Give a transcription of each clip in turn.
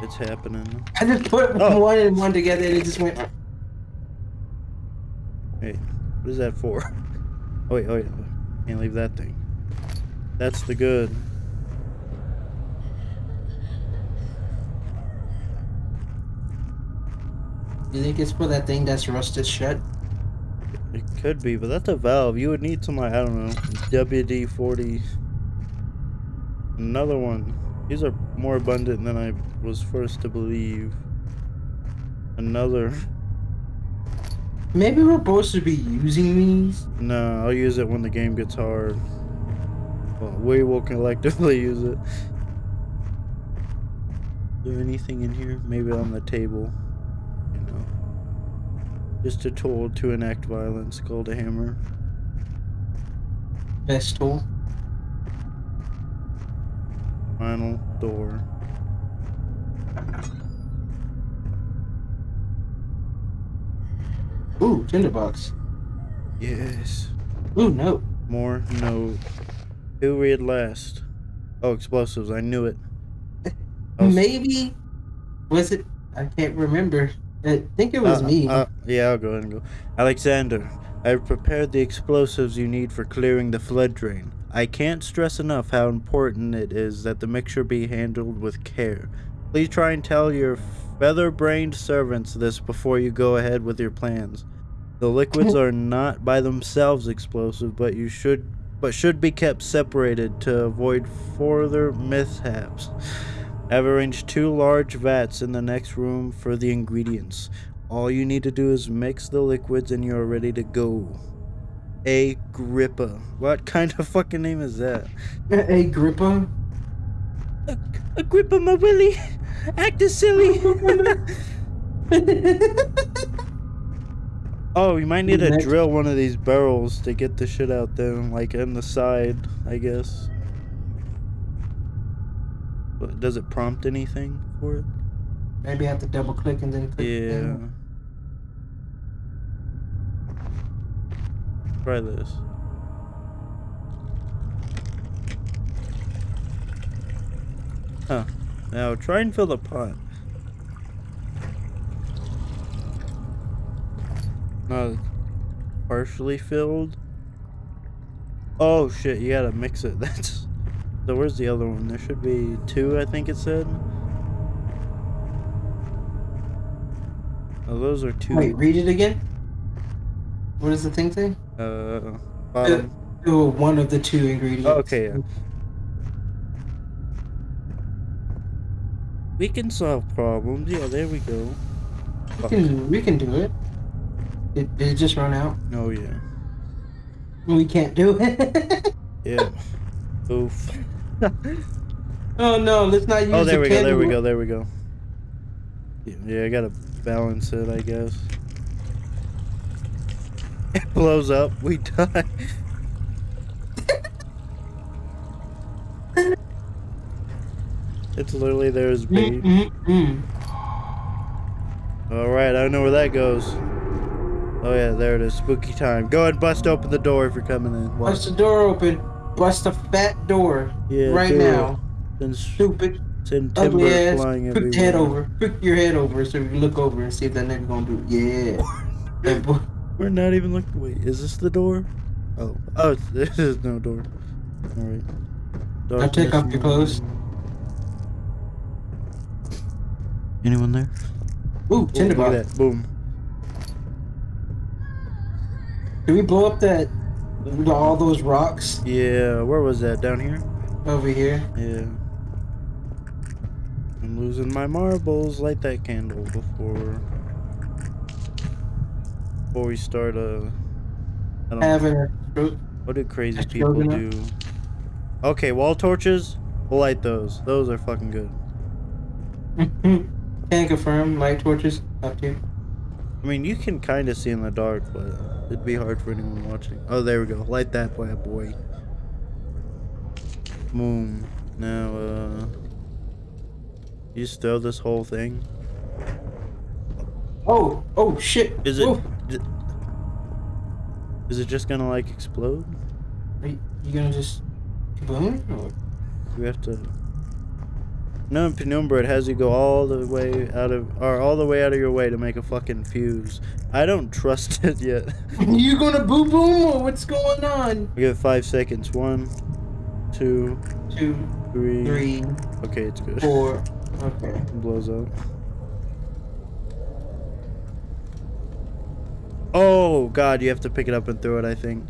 It's happening. I just put Oh. one and one together and it just went. Wait, what is that for? Oh wait, oh wait, can't leave that thing. That's the good. You think it's for that thing that's rusted shut? It could be, but that's a valve. You would need some like I don't know, WD forty. Another one. These are more abundant than I was first to believe. Another. Maybe we're supposed to be using these. No, I'll use it when the game gets hard. Well, we will collectively use it. Is there anything in here? Maybe on the table. You know. Just a tool to enact violence called a hammer. Best tool. Final door. Ooh, tinderbox. Yes. Ooh, no. More no. Who read last? Oh, explosives. I knew it. I was- Maybe. Was it? I can't remember. I think it was Uh, me. uh, yeah, I'll go ahead and go. Alexander, I've prepared the explosives you need for clearing the flood drain. I can't stress enough how important it is that the mixture be handled with care. Please try and tell your feather-brained servants this before you go ahead with your plans. The liquids are not by themselves explosive, but you should but should be kept separated to avoid further mishaps. I've arranged two large vats in the next room for the ingredients. All you need to do is mix the liquids and you're ready to go. Agrippa. What kind of fucking name is that? A gripper. Agrippa, my willy. Act as silly. oh, you might need to Next. drill one of these barrels to get the shit out there, like in the side, I guess. But does it prompt anything for it? Maybe I have to double click and then click. Yeah. in. Try this. Huh. Now try and fill the pot. Partially filled. Oh shit! You gotta mix it. That's. So where's the other one? There should be two. I think it said. Oh, those are two. Wait, read it again. What does the thing say? Uh, bottom. Oh, one of the two ingredients. Oh, okay, yeah. We can solve problems. Yeah, there we go. We can, we can do it. Did, did it just run out? Oh yeah. We can't do it. Yeah. Oof. oh no, let's not oh, use Oh, there the we go. There we go. There we go. Yeah, yeah, I gotta balance it, I guess. It blows up. We die. It's literally there's as bait. Mm, mm, mm. All right, I know where that goes. Oh yeah, there it is. Spooky time. Go ahead and bust open the door if you're coming in. Watch. Bust the door open. Bust the fat door. Yeah, right now. Then Stupid. send timber Ugly ass. flying Put your head over. Put your head over so you look over and see if that nigga gonna do it. Yeah. We're not even looking. Wait, is this the door? Oh, oh, this is no door. All right. Now take off your clothes. Anyone there? Ooh, Oh, look tinderbox. at that. Boom. Did we blow up that all those rocks Yeah, where was that? Down here? over here? Yeah. I'm losing my marbles. Light that candle before before we start uh I don't. Having a What do crazy people do? Okay, wall torches. We'll light those. Those are fucking good. Can confirm. Light torches up to you. I mean, you can kind of see in the dark, but it'd be hard for anyone watching. Oh, there we go. Light that bad boy. Boom. Now, uh, you just throw this whole thing. Oh, oh shit. Is it? Oh, Is it just gonna like explode? are you, you gonna just boom? Or We have to. No, in Penumbra it has you go all the way out of, or all the way out of your way to make a fucking fuse. I don't trust it yet. you gonna boo boom or what's going on? We it five seconds. One, two, Two, three. three, Okay, it's good. four. Okay. It blows up. Oh god, you have to pick it up and throw it, I think.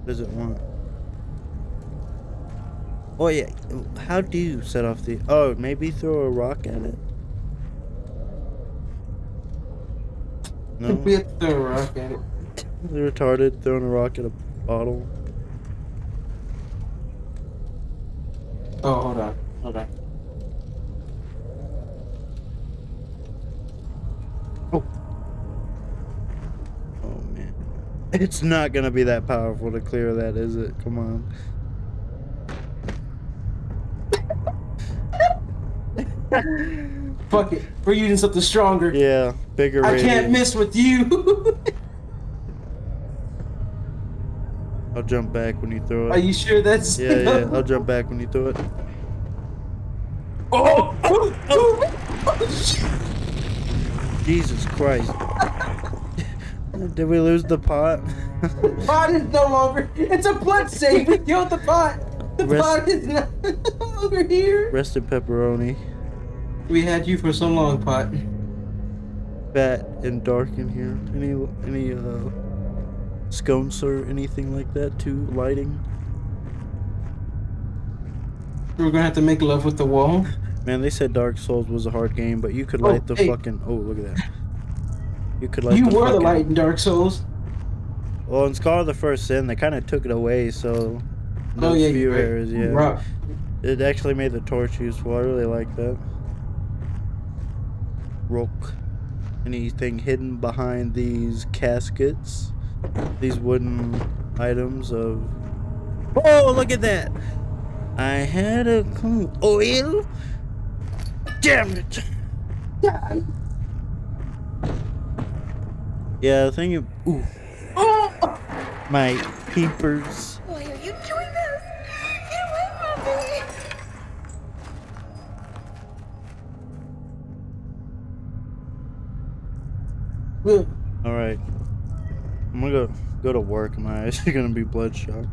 What does it want? Oh yeah, how do you set off the... Oh, maybe throw a rock at it? No? We have to throw a rock at it. They're retarded, throwing a rock at a bottle. Oh, hold on. Hold on. Oh Oh, man. It's not gonna be that powerful to clear that, is it? Come on. Fuck it. We're using something stronger. Yeah, bigger I radius. can't miss with you. I'll jump back when you throw it. Are you sure that's? Yeah, yeah, I'll jump back when you throw it. Oh! oh, oh, oh, oh shit. Jesus Christ. Did we lose the pot? the pot is no longer. It's a blood save. We killed the pot. The Rest- pot is not no longer here. Rest in pepperoni. We had you for so long, pot. Fat and dark in here. Any any uh scones or anything like that too? Lighting? We're gonna have to make love with the wall. Man, they said Dark Souls was a hard game, but you could Oh, light the hey. fucking oh look at that. You could light you the were the light in Dark Souls. Well, in Scholar of the First Sin, they kind of took it away, so oh those yeah, few right. areas, yeah. Rock. It actually made the torch useful. I really like that. Rook. Anything hidden behind these caskets? These wooden items of. Oh, look at that! I had a clue. Oil? Damn it! Yeah. Yeah, the thing. You, ooh, Oh! my peepers. Why are you doing this? Get away from me! Look, All right. I'm gonna go go to work. My eyes are gonna be bloodshot.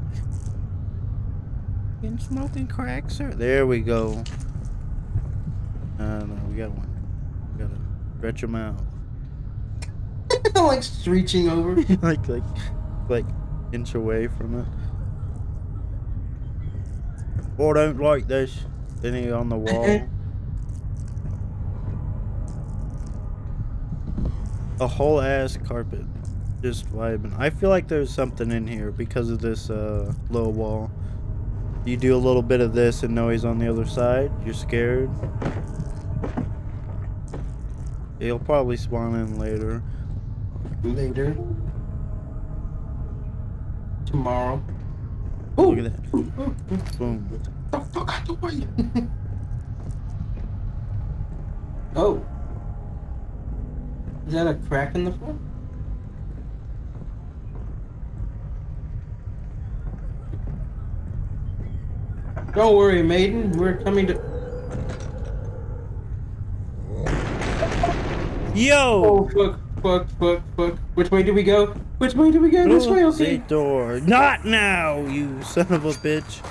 Been smoking crack, sir. There we go. Uh, no, we got one. We gotta stretch them out. like reaching over. like, like, like, inch away from it. Oh, I don't like this. Then he on the wall. A whole ass carpet. Just vibing. I feel like there's something in here because of this uh, low wall. You do a little bit of this and know he's on the other side. You're scared. He'll probably spawn in later. Later. Tomorrow. Look at that. Ooh, ooh, ooh. Boom. The fuck out the way. oh. Is that a crack in the floor? Don't worry, maiden. We're coming to. Yo! Oh fuck! Fuck! Fuck! Fuck! Which way do we go? Which way do we go? This way, okay. door. Not now, you son of a bitch.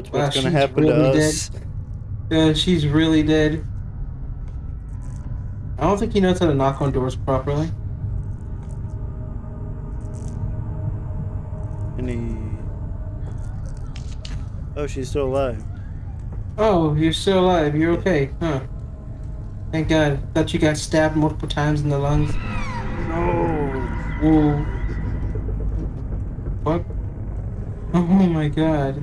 That's Wow, what's gonna she's happen to really us. Uh, she's really dead. I don't think he knows how to knock on doors properly. Any. Oh, she's still alive. Oh, you're still alive. You're okay, huh? Thank God. Thought you got stabbed multiple times in the lungs. No. Whoa. What? Oh my God.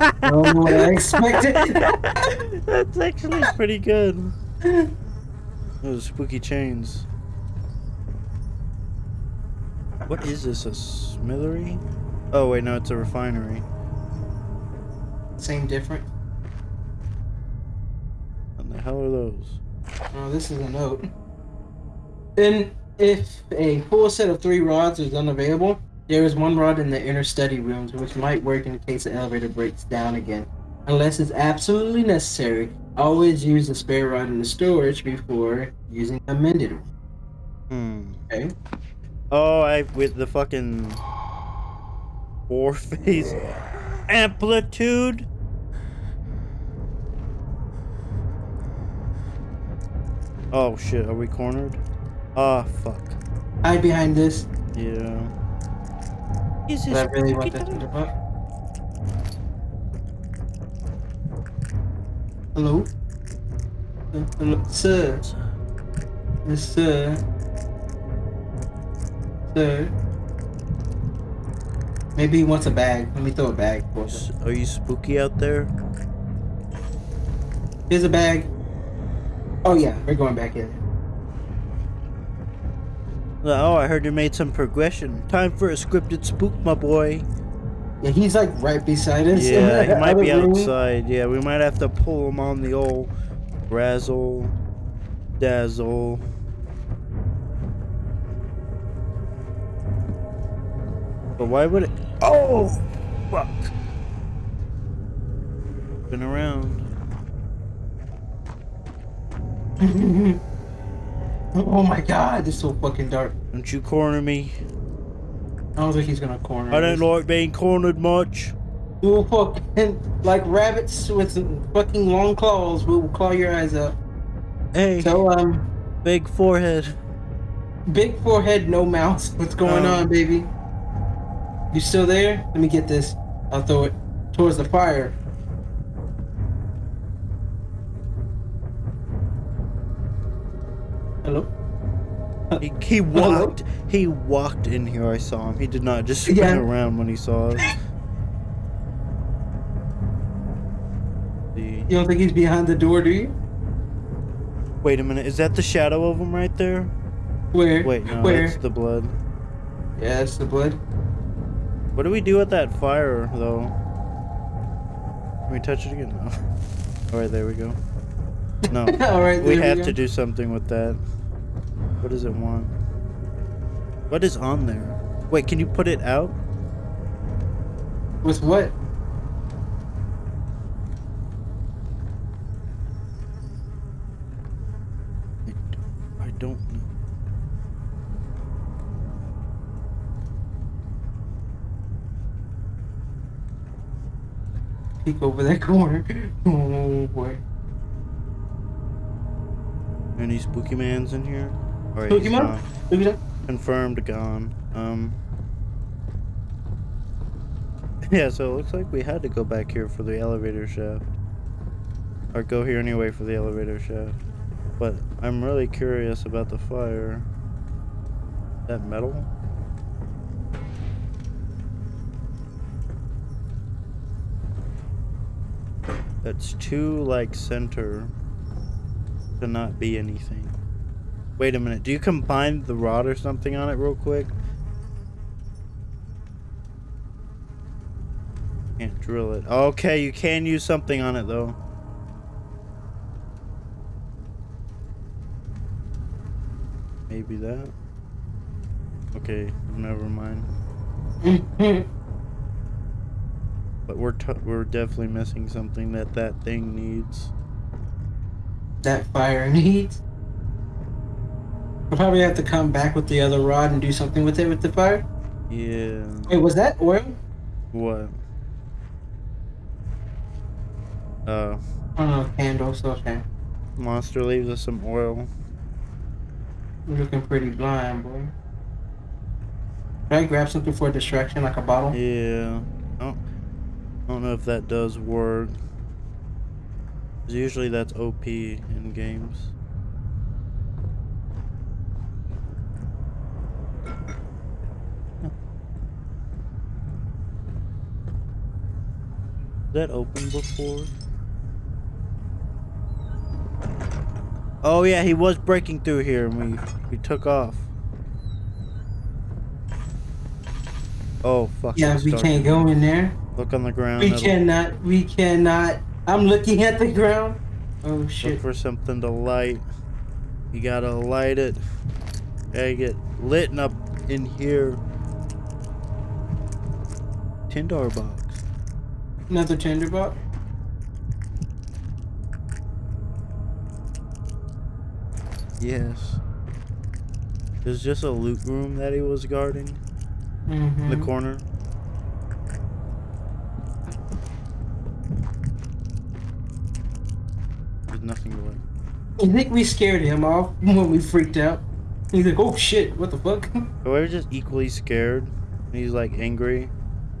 I don't know what I expected. That's actually pretty good. Those spooky chains. What is this? A smithery? Oh wait, no, it's a refinery. Same different. The hell are those? Oh, this is a note. And if a full set of three rods is unavailable, there is one rod in the inner study rooms which might work in case the elevator breaks down again. Unless it's absolutely necessary, always use the spare rod in the storage before using the mended one. Hmm. Okay. Oh, I with the fucking four phase amplitude. Oh shit, are we cornered? Ah, fuck. Hide behind this. Yeah. Is But I really want that to the. Hello? Uh, Hello? Sir? Yes, sir? Sir? Maybe he wants a bag. Let me throw a bag for him. Are you spooky out there? Here's a bag. Oh yeah, we're going back in. Uh, oh, I heard you made some progression. Time for a scripted spook, my boy. Yeah, he's like right beside us. Yeah, he might be room. outside. Yeah, we might have to pull him on the old razzle dazzle. But why would it? Oh, fuck! Been around. oh my god, this is so fucking dark. Don't you corner me. I don't think he's gonna corner. Me. I don't like being cornered much. We will fucking like rabbits with fucking long claws. We will claw your eyes out. Hey, So um, big forehead. big forehead, no mouth. What's going Oh. on, baby? You still there? Let me get this. I'll throw it towards the fire. He, he uh-huh. walked. He walked in here. I saw him. He did not just spin Yeah. around when he saw us. You don't think he's behind the door, do you? wait a minute. Is that the shadow of him right there? Where? Wait, no, Where? that's the blood. Yeah, it's the blood. What do we do with that fire though? Can we touch it again? No. All right, there we go. No, All right. we have go. to do something with that. What does it want? What is on there? Wait, can you put it out? With what? I don't know. Peek over that corner. Oh boy. Any spooky mans in here? Spooky man? at that. Confirmed gone. Um. Yeah, so it looks like we had to go back here for the elevator shaft. Or go here anyway for the elevator shaft. But I'm really curious about the fire. That metal? That's too like center to not be anything. Wait a minute. Do you combine the rod or something on it real quick? Can't drill it. Okay, you can use something on it though. Maybe that. Okay, never mind. But we're t- we're definitely missing something that that thing needs. that fire needs. We'll probably have to come back with the other rod and do something with it with the fire. Yeah. Wait, was that oil? What? Uh, Oh no, candles. Okay. monster leaves us some oil. You're looking pretty blind, boy. Can I grab something for a distraction, like a bottle? Yeah. I don't, I don't know if that does work. Usually that's OP in games. That open before? Oh yeah, he was breaking through here and we we took off. Oh fuck. Yeah, we can't go in there. Look on the ground. We that'll- cannot. We cannot. I'm looking at the ground. Oh shit. Look shit. for something to light. You gotta light it. Gotta get lit up in here. Ten dollar box. Another tinderbox. Yes. There's just a loot room that he was guarding in Mm-hmm. the corner. There's nothing to light. I think we scared him off when we freaked out. He's like, oh shit, what the fuck? But we're just equally scared. And he's like angry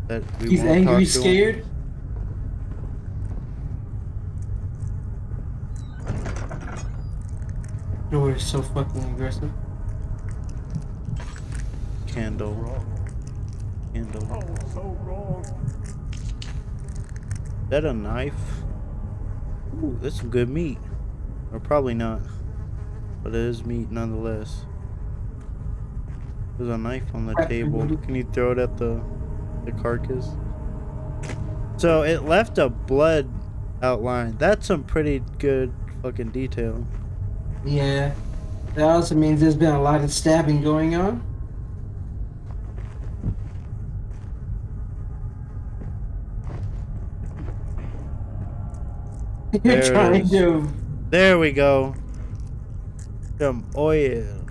that we He's angry, talk to him. scared. Door is so fucking aggressive. Candle. Candle. Oh, so wrong. Is that a knife? Ooh, that's some good meat. Or probably not. But it is meat nonetheless. There's a knife on the table. Can you throw it at the the carcass? So it left a blood outline. That's some pretty good fucking detail. Yeah. That also means there's been a lot of stabbing going on. You're There trying to There we go. Some oil.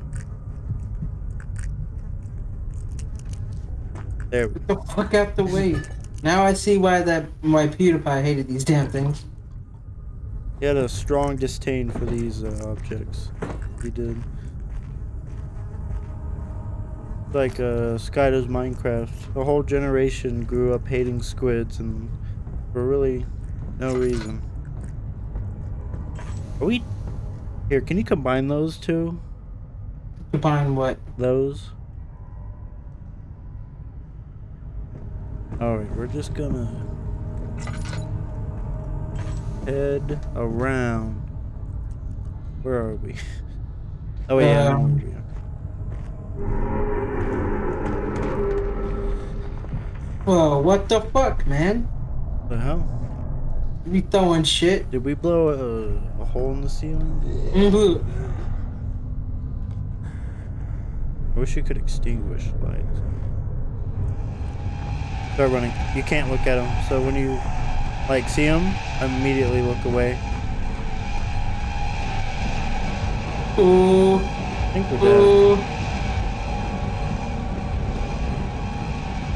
There get the fuck out the way. Now I see why that why PewDiePie hated these damn things. He had a strong disdain for these uh, objects. He did. Like uh, Sky does Minecraft. A whole generation grew up hating squids and for really no reason. Are we... Here, can you combine those two? Combine what? Those? Alright, we're just gonna head around. Where are we? Oh yeah, Um, where we are. Whoa, what the fuck, man? The hell? We throwing shit? Did we blow a, a hole in the ceiling? Mhm. I wish you could extinguish lights. Start running. You can't look at them, so when you like see him? immediately look away. Ooh, I think we're dead. ooh.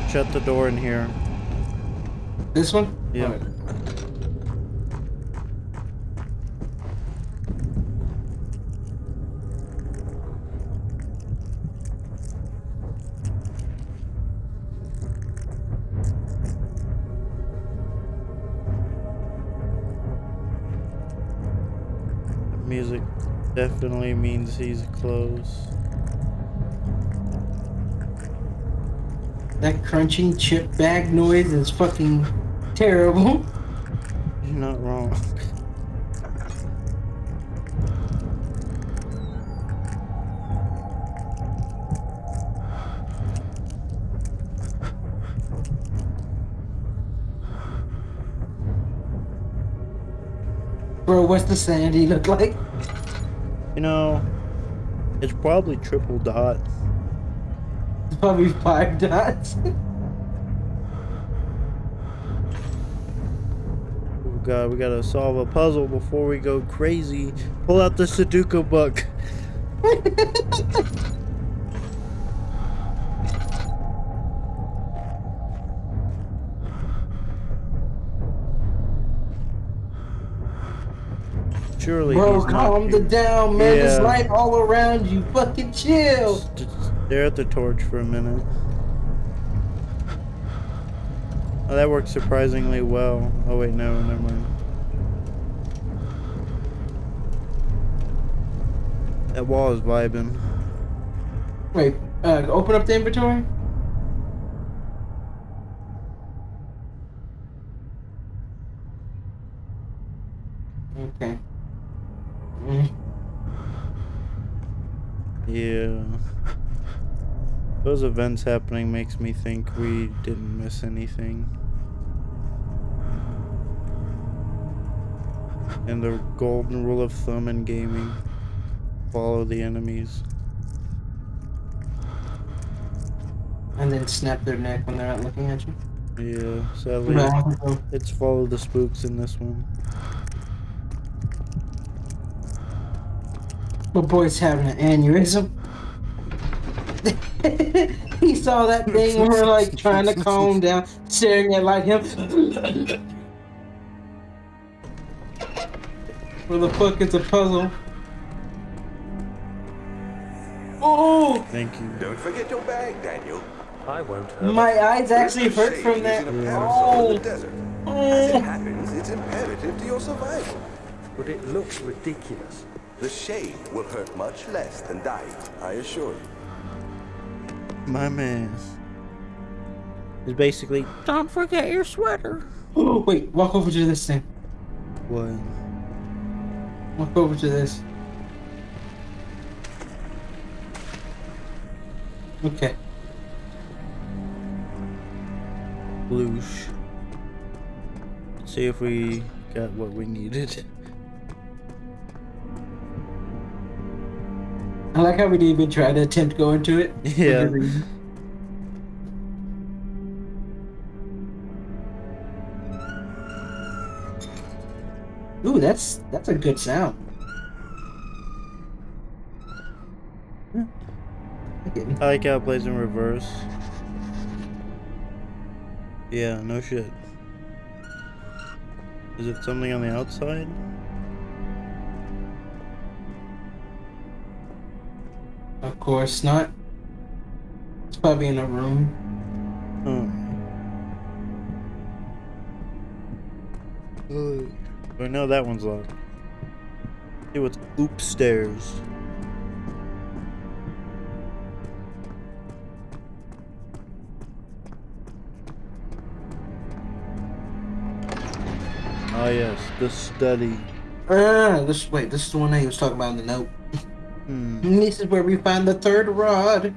Shut the door in here. This one? Yeah. Definitely means he's close. That crunching chip bag noise is fucking terrible. You're not wrong. Bro, what's the sandy look like? You know, it's probably triple dots. It's probably five dots. Oh god, we gotta solve a puzzle before we go crazy. Pull out the Sudoku book. Surely Bro, calm the down, man. There's Yeah. light all around you. Fucking chill. Just stare at the torch for a minute. Oh, that worked surprisingly well. Oh wait, no, never mind. That wall is vibing. Wait, uh, open up the inventory. Okay. Mm. Yeah. Those events happening makes me think we didn't miss anything. And the golden rule of thumb in gaming follow the enemies. And then snap their neck when they're not looking at you. Yeah, sadly, No. it's follow the spooks in this one. My boy's having an aneurysm. he saw that thing and we're like trying to calm down, staring at like him. Where the fuck is a puzzle? Oh, Thank you. Don't forget your bag, Daniel. I won't hurt. my eyes actually hurt from that. in a parasol in Oh. As it happens, it's imperative to your survival. But it looks ridiculous. The shade will hurt much less than dying, I assure you. My man. Is basically, don't forget your sweater. Oh, wait, walk over to this thing. What? Walk over to this. Okay. Bloosh. See if we got what we needed. I like how we didn't even try to attempt going to go into it. Yeah. Ooh, that's that's a good sound. I like how it plays in reverse. Yeah, no shit. Is it something on the outside? Of course not. It's probably in a room. Oh. I know that one's locked. See what's upstairs. Ah yes, the study. Ah, this wait, this is the one that he was talking about in the note. Hmm. And this is where we find the third rod.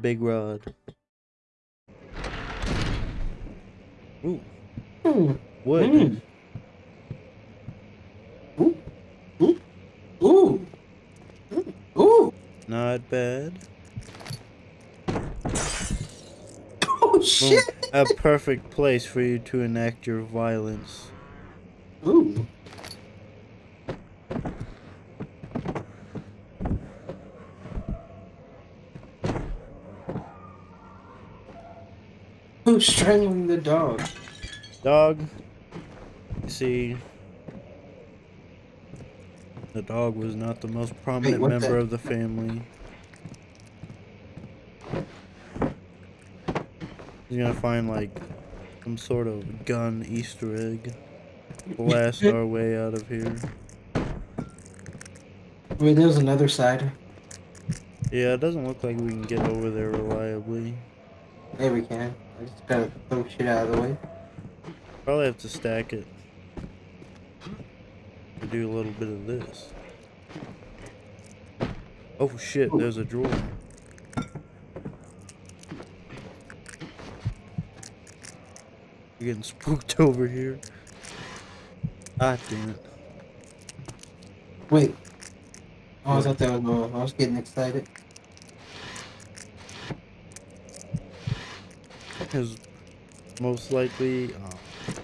Big rod. Ooh, Hmm. wood. Mm. Ooh. Ooh. Ooh. Ooh. Not bad. Oh shit. A perfect place for you to enact your violence. Ooh. Strangling the dog? Dog. You see, the dog was not the most prominent member the- of the family. He's gonna find like some sort of gun Easter egg. Blast our way out of here. Wait, there's another side. Yeah, it doesn't look like we can get over there reliably. There we can. I just gotta throw shit out of the way. Probably have to stack it. To do a little bit of this. Oh shit, there's a drawer. We're getting spooked over here. Ah damn it. Wait. Oh, I thought that was. I was getting excited. Because most likely oh.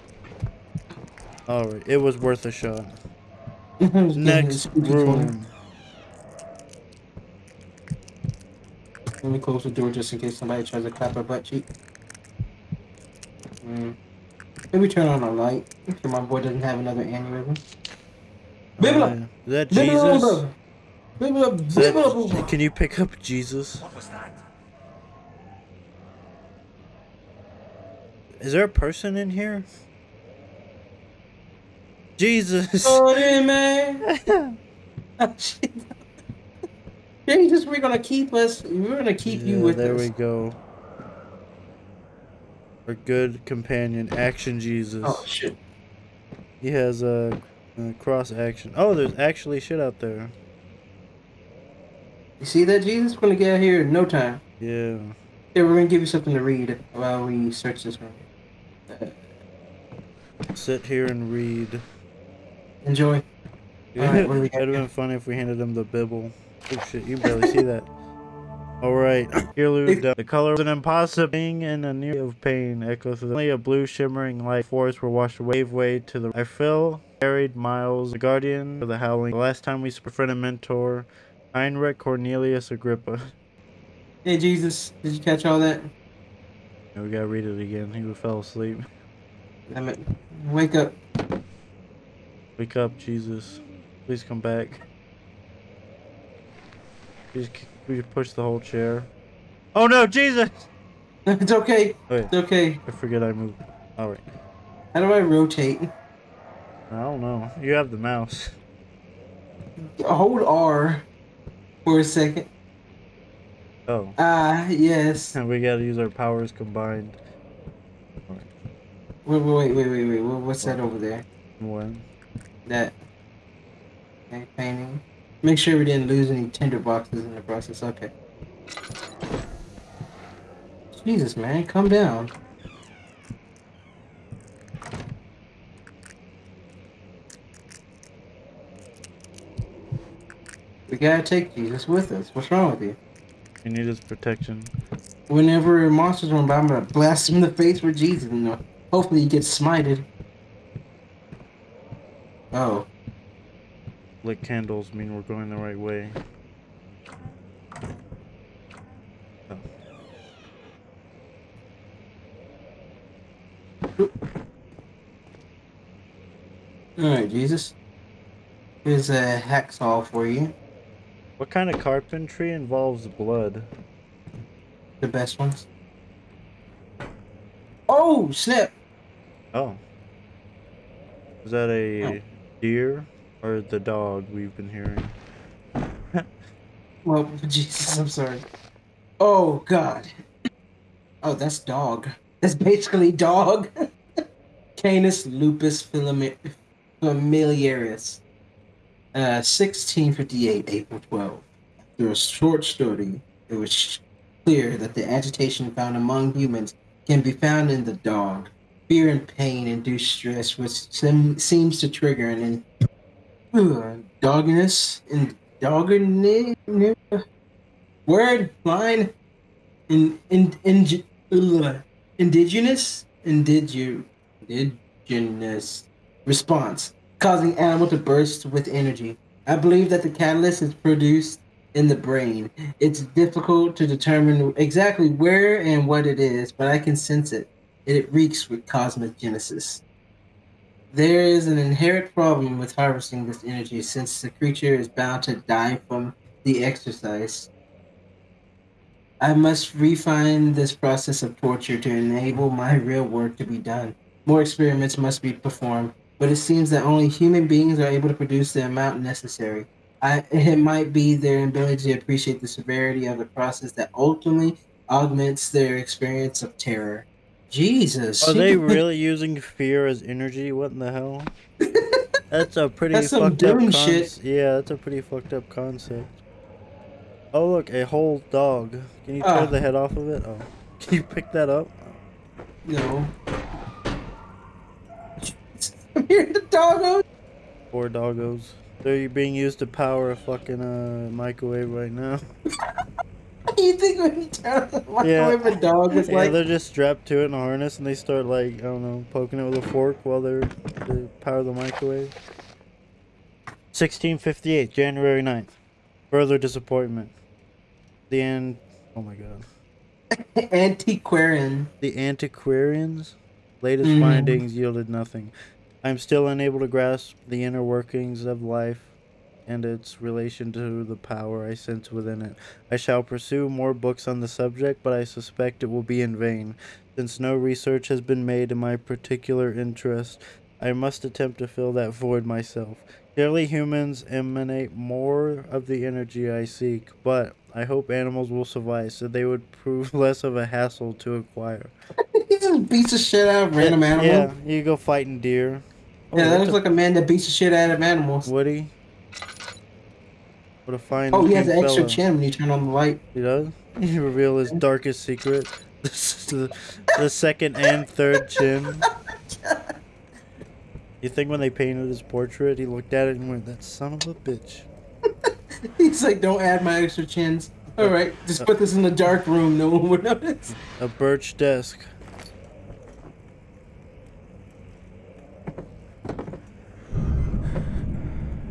Alright, it was worth a shot. I was getting Next room. Let me close the door just in case somebody tries to clap our butt cheek. Mm. Maybe turn on a light. Make sure my boy doesn't have another aneurysm. Bibble Oh, up! yeah. Is that Jesus? brother! Bibble up! Is Bibble up, that- brother! can you pick up Jesus? What was that? Is there a person in here? Jesus! Oh, man! Jesus, we're gonna keep us. We're gonna keep you with there us. There we go. Our good companion, Action Jesus. Oh shit! He has a, a cross action. Oh, there's actually shit out there. You see that, Jesus? We're gonna get out here in no time. Yeah. Here, we're gonna give you something to read while we search this room. Uh, sit here and read. Enjoy. Do we It'd have been funny if we handed him the bibble. Oh shit, you barely see that. Alright, here down. The color of an impossible being in a near of pain echoes through the only a blue shimmering light. Forests were washed away, wave way to the I feel carried miles, the guardian of the howling. The last time we befriended mentor, Heinrich Cornelius Agrippa. Hey Jesus, did you catch all that? Yeah, we gotta read it again. He fell asleep. Damn it. Wake up. Wake up, Jesus. Please come back. Please, we push the whole chair. Oh no, Jesus! It's okay. Wait, It's okay. I forget I moved. Alright. How do I rotate? I don't know. You have the mouse. Hold R for a second. Oh. Ah, yes. And we gotta use our powers combined. Wait, wait, wait, wait, wait. What- What's that over there? When? That okay, painting. Make sure we didn't lose any tinder boxes in the process. Okay. Jesus, man, calm down. We gotta take Jesus with us. What's wrong with you? You need his protection. Whenever monsters run by, I'm gonna blast him in the face with Jesus, and hopefully he gets smited. Oh, Lit candles mean we're going the right way. Oh. all right, Jesus. Here's a hacksaw for you. What kind of carpentry involves blood? The best ones. Oh, snap! Oh. Is that a Oh. deer or the dog we've been hearing? Well, Jesus, I'm sorry. Oh, God. Oh, that's dog. That's basically dog. Canis lupus familiaris. Uh, 1658, April 12. Through a short study, it was clear that the agitation found among humans can be found in the dog. Fear and pain induce stress, which sim- seems to trigger an in- uh, dogginess and word? Line in in, in ugh, indigenous? Indigu indigenous response causing animal to burst with energy i believe that the catalyst is produced in the brain it's difficult to determine exactly where and what it is but i can sense it it reeks with cosmogenesis. there is an inherent problem with harvesting this energy since the creature is bound to die from the exercise I must refine this process of torture to enable my real work to be done. More experiments must be performed, but it seems that only human beings are able to produce the amount necessary. I, it might be their ability to appreciate the severity of the process that ultimately augments their experience of terror. Jesus. Are they really using fear as energy? What in the hell? That's a pretty That's some fucked up concept. shit. Yeah, that's a pretty fucked up concept. Oh look, a whole dog. Can you tear Ah. the head off of it? Oh. Can you pick that up? No. I'm hearing the doggo. Poor doggos. They're being used to power a fucking uh, microwave right now. You think when you turn the microwave, a dog is Yeah, like, they're just strapped to it in a harness and they start like, I don't know, poking it with a fork while they're they power the microwave. 1658, January 9th. Further disappointment. The end. Oh my god. antiquarian. The antiquarians' latest Mhm. findings yielded nothing. I am still unable to grasp the inner workings of life and its relation to the power I sense within it. I shall pursue more books on the subject, but I suspect it will be in vain. Since no research has been made in my particular interest, I must attempt to fill that void myself. Clearly, humans emanate more of the energy I seek, but I hope animals will suffice, so they would prove less of a hassle to acquire. he just beats the shit out of random animals. Yeah, you go fighting deer. Oh, that looks a- like a man that beats the shit out of animals. Woody. What a fine. Oh, he has an extra chin when you turn on the light. He does. He reveal his darkest secret. This is the, the second and third chin. You think when they painted his portrait, he looked at it and went, "That son of a bitch." He's like, don't add my extra chins. All right, just put this in the dark room. No one would notice. A birch desk.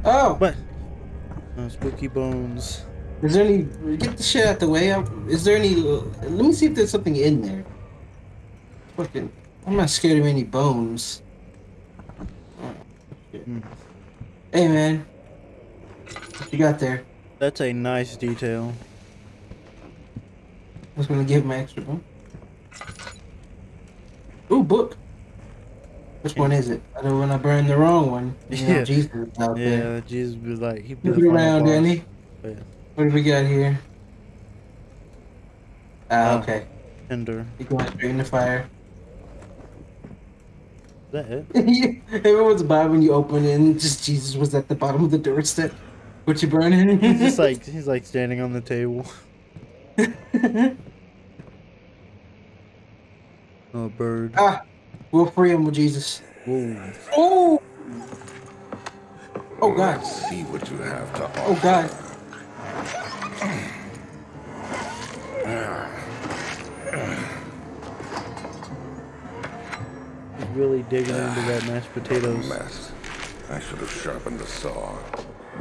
Oh, What? Oh, spooky bones. is there any? Get the shit out the way. Is there any? Let me see if there's something in there. Fucking, I'm not scared of any bones. Oh, shit. Hmm. Hey man, what you got there? That's a nice detail. I was gonna give my extra one. Ooh, book. Which one is it? I don't want to burn the wrong one. You know, Yeah. Jesus out there. Yeah, Jesus was like, he'd be Look the final around. Danny. Oh, yeah. What do we got here? Ah, Oh. okay. Tinder. You're going straight in the fire. Is that it? Everyone's bad when you open it and just Jesus was at the bottom of the doorstep. What you burning? He's just like he's like standing on the table. Oh, bird. ah, we'll free him with Jesus. Whoa. Oh! Oh God! Let's see what you have to oh, offer. Oh God! He's really digging into that mashed potatoes. Mess. I should have sharpened the saw,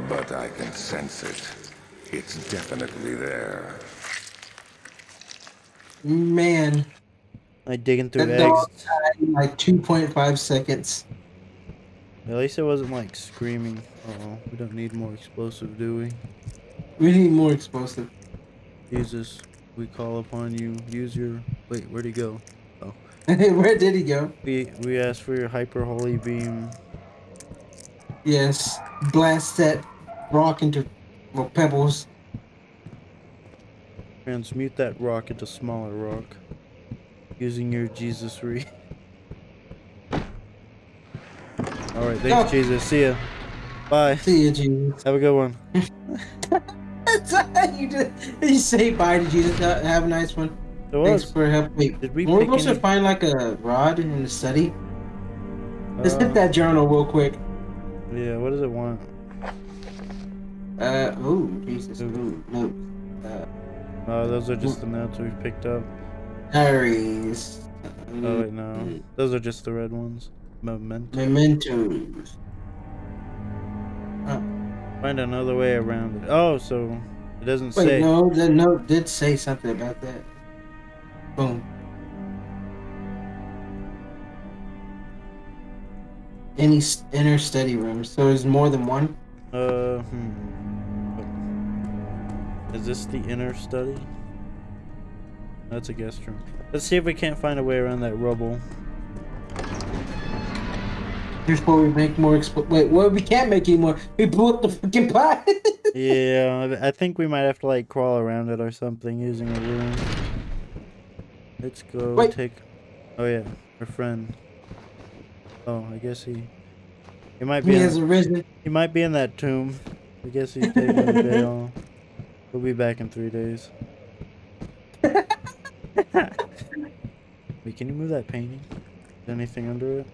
but I can sense it. It's definitely there. Man, Like digging through dog eggs. in like 2.5 seconds. At least it wasn't like screaming. Oh, we don't need more explosive, do we? We need more explosive. Jesus, we call upon you. Use your. Wait, where'd he go? Oh. Where did he go? We we asked for your hyper holy beam. Yes, blast that rock into well, pebbles. Transmute that rock into smaller rock. Using your Jesus re. Alright, thanks, Oh. Jesus. See ya. Bye. See you, Jesus. Have a good one. You just you say bye to Jesus. Have a nice one. It Thanks for help. Wait, Did we were supposed to find like a rod in the study? Let's Uh, hit that journal real quick. Yeah, what does it want? Uh, oh, Jesus. Ooh. Notes. Uh, Oh, those are just the notes we picked up. Diaries. Oh, wait, no. Those are just the red ones. Memento. Mementos. Find another way around it. Oh, so it doesn't Wait, say. no, the note did say something about that. Boom. Any inner study rooms. So there's more than one? Uh, hmm. Is this the inner study? That's a guest room. Let's see if we can't find a way around that rubble. Here's where we make more expl- Wait, well, we can't make any more. We blew up the fucking pot. yeah, I think we might have to like crawl around it or something using a room. Let's go Wait. take. Oh yeah, our friend. Oh, I guess he. He might be. he in- has arisen. He might be in that tomb. I guess he's taking a day off. We'll be back in three days. Wait, can you move that painting? Is anything under it?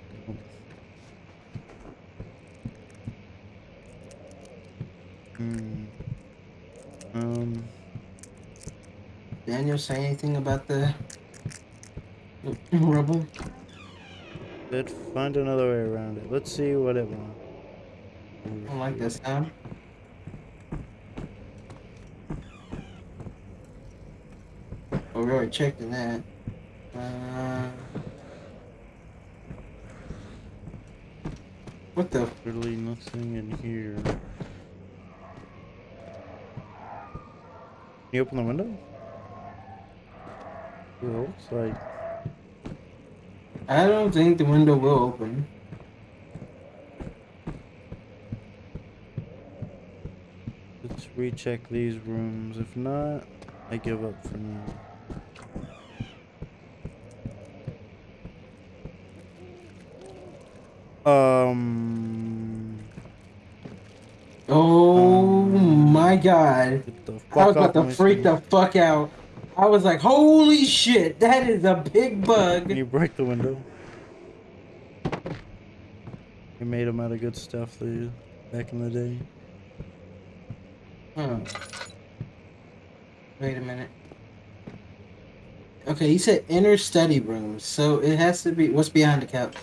Hmm. Um. Daniel say anything about the rubble? Let's find another way around it. Let's see what it wants. I don't like this sound. We already checked in that. Uh, what the? Literally nothing in here. Can you open the window? It looks like. I don't think the window will open. Let's recheck these rooms. If not, I give up for now. Um. Oh Um, my god. I was about to freak the fuck out. I was like, holy shit, that is a big Can bug. you break the window? They made them out of good stuff dude, back in the day. Huh. Wait a minute. Okay, you said inner study rooms, so it has to be. What's behind the couch?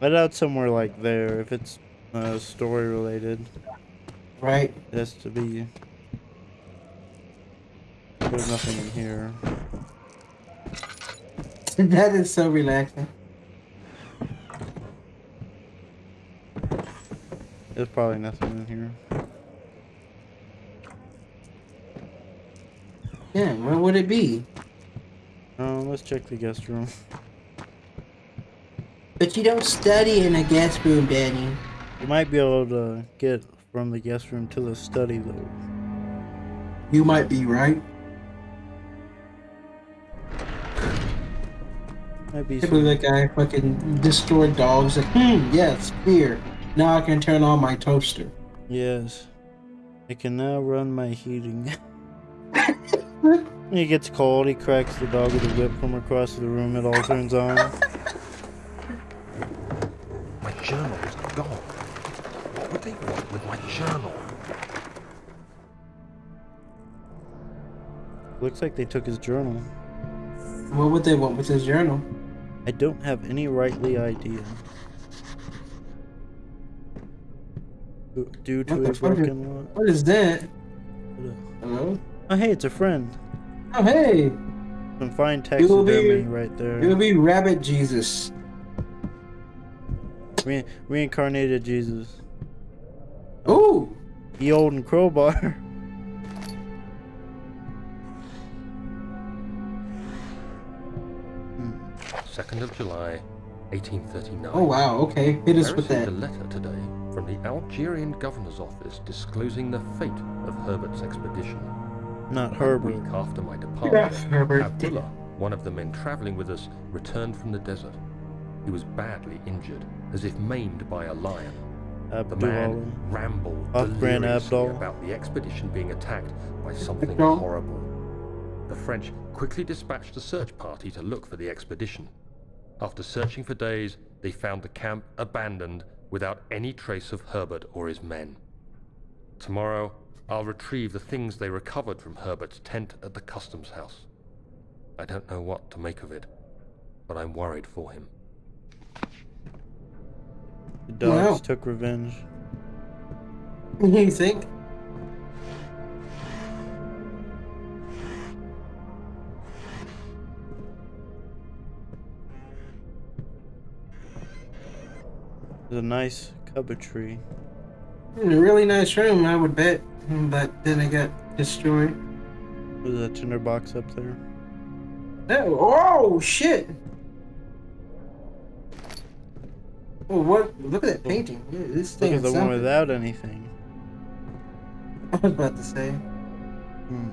Let out somewhere like there if it's uh, story related. Right. It has to be. There's nothing in here. that is so relaxing. There's probably nothing in here. Yeah, where would it be? Um, let's check the guest room. But you don't study in a guest room, Danny. You might be able to get from the guest room to the study though. You might be right. Might be I believe some, that guy fucking destroyed dogs. Like, hmm, yes, beer. Now I can turn on my toaster. yes. I can now run my heating. when he gets cold, he cracks the dog with a whip from across the room. It all turns on. Looks like they took his journal. What would they want with his journal? I don't have any rightly idea. Due- to What the a fuck is- broken. What is that? Hello? Oh, hey, it's a friend. Oh, hey! Some fine You will be- taxidermy right there. It'll be Rabbit Jesus. Re- reincarnated Jesus. Ooh! The olden crowbar. 2nd of July, 1839. Oh, wow, okay. Hit us I with received that. a letter today from the Algerian governor's office disclosing the fate of Herbert's expedition. Not A Herbert. week after my departure, Herbert. Abdullah, one of the men traveling with us, returned from the desert. He was badly injured, as if maimed by a lion. The Abdullah. man rambled deliriously about the expedition being attacked by something Abdul. horrible. The French quickly dispatched a search party to look for the expedition. After searching for days, they found the camp abandoned without any trace of Herbert or his men. Tomorrow, I'll retrieve the things they recovered from Herbert's tent at the customs house. I don't know what to make of it, but I'm worried for him. The dogs Wow. took revenge. You think? There's a nice cupboardry. In a really nice room, I would bet. But then it got destroyed. There's a tinderbox up there. Oh, oh shit! Oh, what? Look at that painting. This Look at is the one without anything. I was about to say. Hmm.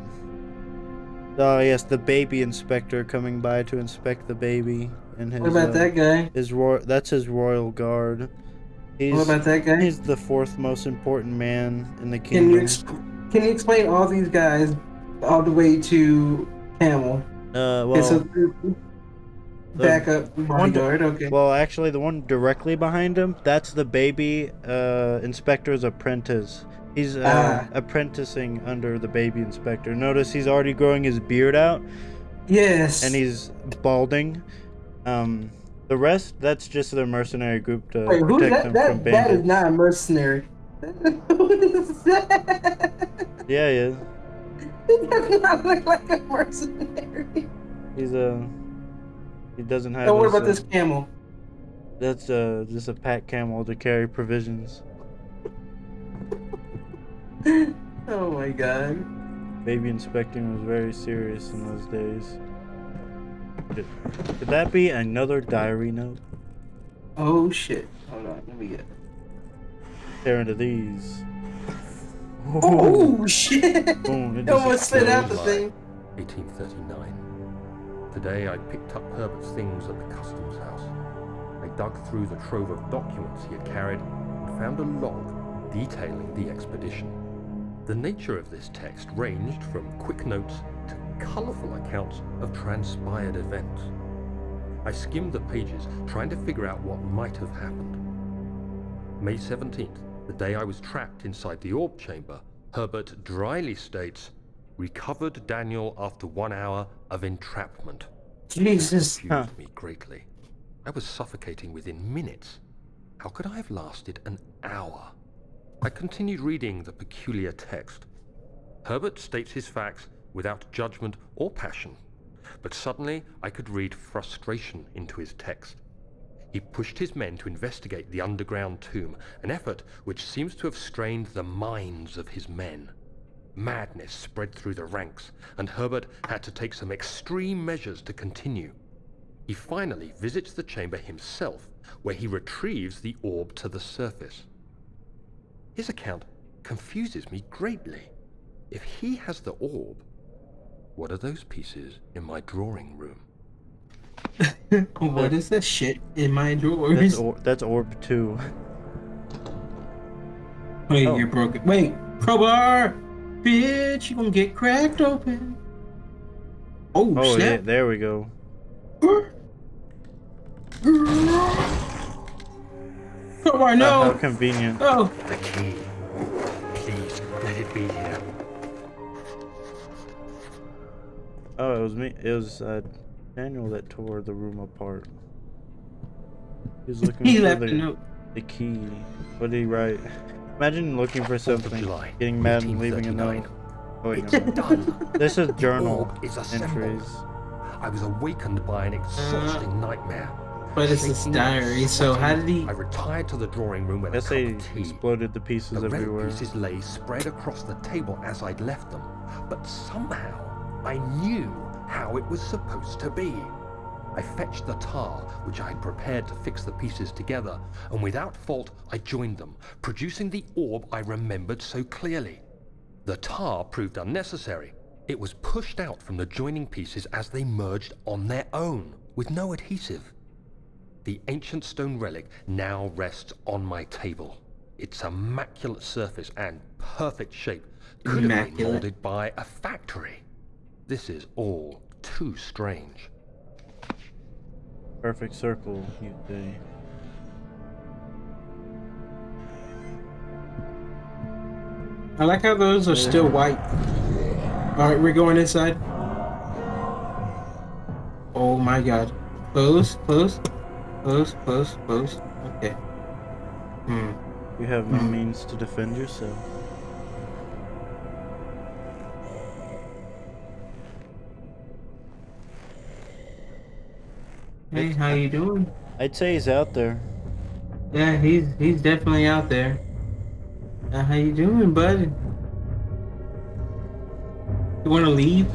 Oh yes, the baby inspector coming by to inspect the baby and his. What about uh, that guy? His ro- that's his royal guard. He's What about that guy? he's the fourth most important man in the Can you kingdom. exp- can you explain all these guys all the way to Camel? uh, It's a well, backup bodyguard. Okay. well, actually, the one directly behind him, that's the baby uh, inspector's apprentice. He's uh, Ah. apprenticing under the baby inspector. Notice he's already growing his beard out, yes. and he's balding. Um, the rest, that's just their mercenary group to Wait, protect that? them from That, that is bandits. not a mercenary. Who is that? Yeah, yeah. He does not look like a mercenary. He's a. he doesn't have. What his, about uh, this camel? That's uh, just a pack camel to carry provisions. Oh my god. Baby inspecting was very serious in those days. Could, could that be another diary note? Oh shit. Hold on, let me get. Tear into these. Oh shit! Boom, it It almost spit out the thing. 1839. Today I picked up Herbert's things at the customs house. I dug through the trove of documents he had carried and found a log detailing the expedition. The nature of this text ranged from quick notes to colourful accounts of transpired events. I skimmed the pages, trying to figure out what might have happened. May 17th, the day I was trapped inside the orb chamber, Herbert dryly states, recovered Daniel after one hour of entrapment. Jesus. Confused Huh. me greatly. I was suffocating within minutes. How could I have lasted an hour? I continued reading the peculiar text. Herbert states his facts without judgment or passion, but suddenly I could read frustration into his text. He pushed his men to investigate the underground tomb, an effort which seems to have strained the minds of his men. Madness spread through the ranks, and Herbert had to take some extreme measures to continue. He finally visits the chamber himself, where he retrieves the orb to the surface. His account confuses me greatly. If he has the orb, what are those pieces in my drawing room? what is that shit in my drawers? That's, drawers? or, that's orb two. Wait, Oh. you're broken. Wait, crowbar! Bitch, you gonna get cracked open. Oh, Oh, yeah, there we go. Crowbar, Uh, no! how convenient. Oh, The key. Oh, it was me. It was uh, Daniel that tore the room apart. He was looking he for left the, a note. the key. What did he write? Imagine looking for something, July, getting mad and leaving a 1839. note. Oh, wait, It's never done. This is The journal orb is entries. I was awakened by an exhausting nightmare. But it's his diary, so how did he... I retired to the drawing room with a Let's cup say of tea. exploded the pieces The relic everywhere. pieces lay spread across the table as I'd left them, but somehow I knew how it was supposed to be. I fetched the tar, which I had prepared to fix the pieces together, and without fault I joined them, producing the orb I remembered so clearly. The tar proved unnecessary. It was pushed out from the joining pieces as they merged on their own, with no adhesive. The ancient stone relic now rests on my table. Its immaculate surface and perfect shape could have been molded by a factory. This is all too strange. Perfect circle, you say. I like how those are still white. Alright, we're going inside. Oh my god. Close, close, close, close, close. Okay. Hmm. You have no Hmm. means to defend yourself. Hey, how you doing? I'd say he's out there. Yeah, he's he's definitely out there. Uh, how you doing, bud? You want to leave?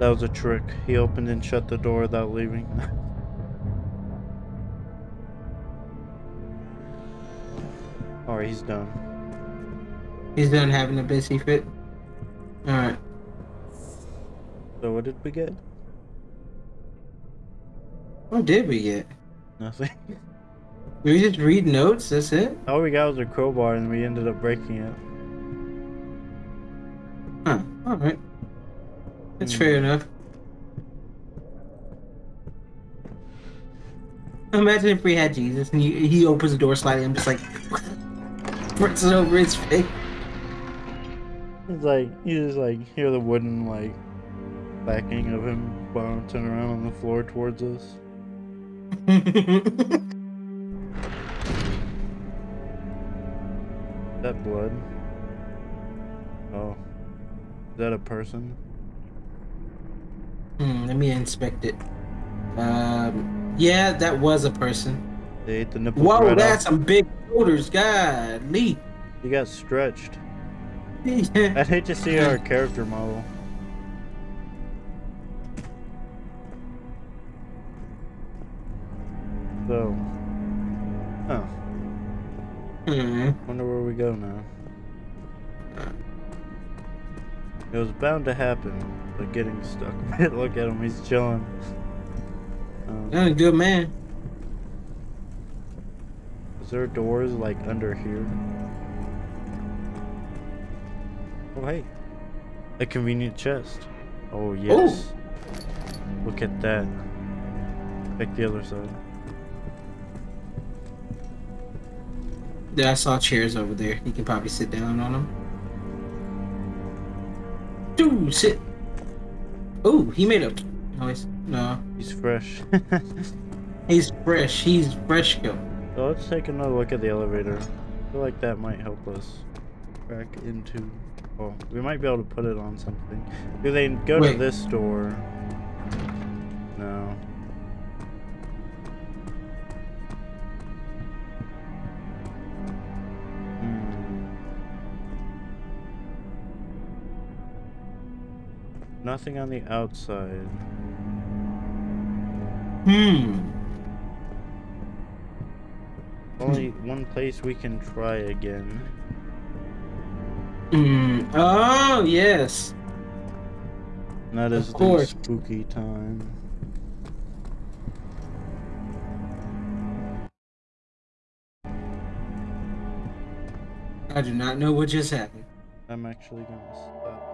That was a trick. He opened and shut the door without leaving. Alright, he's done. He's done having a busy fit. All right. So what did we get? What did we get? Nothing. Did we just read notes? That's it? All we got was a crowbar and we ended up breaking it. Huh. All right. That's Hmm. fair enough. Imagine if we had Jesus and he, he opens the door slightly and just like puts it over his face. It's like you just like hear the wooden like backing of him bouncing around on the floor towards us. That blood. Oh. Is that a person? hmm, let me inspect it. Um, yeah, that was a person. They ate the nipples Whoa, right that's off. some big shoulders. God, Lee. You got stretched. I'd hate to see our character model. So. Oh. Hmm. Wonder where we go now. It was bound to happen, but getting stuck. Look at him, he's chilling. Um, You're a good man. is there doors like under here? Oh hey, a convenient chest. Oh yes. Look at that. Check the other side. I saw chairs over there. You can probably sit down on them. Dude, sit. Oh, he made a noise. No, He's fresh. he's fresh. He's fresh. Go. so let's take another look at the elevator. I feel like that might help us back into. Oh, we might be able to put it on something. Do they go to this door? No. Nothing on the outside. Hmm. Only one place we can try again. Hmm. Oh yes. That Of the spooky time. I do not know what just happened. I'm actually gonna stop.